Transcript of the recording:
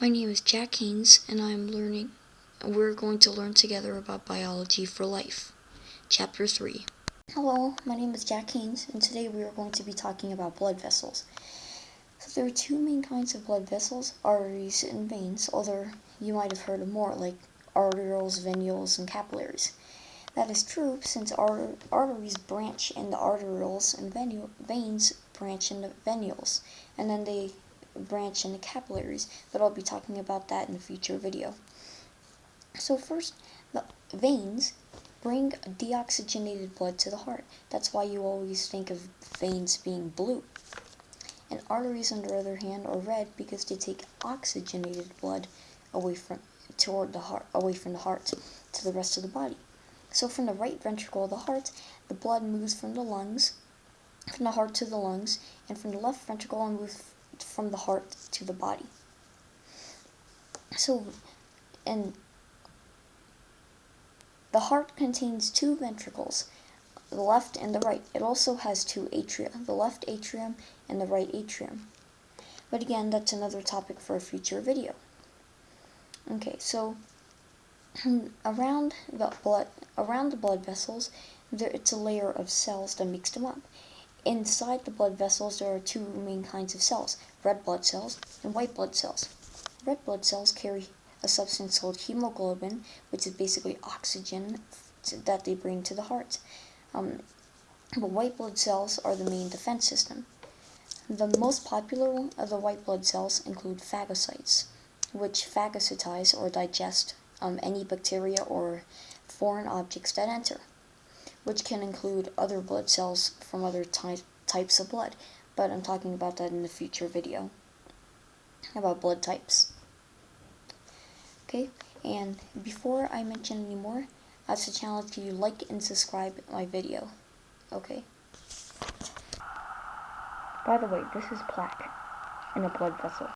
My name is Jack Haynes, and I'm learning. We're going to learn together about biology for life. Chapter 3. Hello, my name is Jack Haynes, and today we are going to be talking about blood vessels. So there are two main kinds of blood vessels, arteries and veins, although you might have heard of more, like arterioles, venules, and capillaries. That is true since ar arteries branch into arterioles and venu veins branch into venules, and then they branch and the capillaries, but I'll be talking about that in a future video. So first, the veins bring deoxygenated blood to the heart. That's why you always think of veins being blue. And arteries, on the other hand, are red because they take oxygenated blood away from toward the heart, away from the heart to the rest of the body. So from the right ventricle of the heart, the blood moves from the lungs, from the heart to the lungs, and from the left ventricle and moves from the heart to the body. So, and the heart contains two ventricles, the left and the right. It also has two atria, the left atrium and the right atrium. But again, that's another topic for a future video. Okay, so around the blood around the blood vessels, there it's a layer of cells that makes them up. Inside the blood vessels, there are two main kinds of cells, red blood cells and white blood cells. Red blood cells carry a substance called hemoglobin, which is basically oxygen that they bring to the heart. Um, but white blood cells are the main defense system. The most popular of the white blood cells include phagocytes, which phagocytize or digest um, any bacteria or foreign objects that enter, which can include other blood cells from other ty types of blood, but I'm talking about that in a future video about blood types. Okay, and before I mention any more, I have to challenge you like and subscribe my video. Okay. By the way, this is plaque in a blood vessel.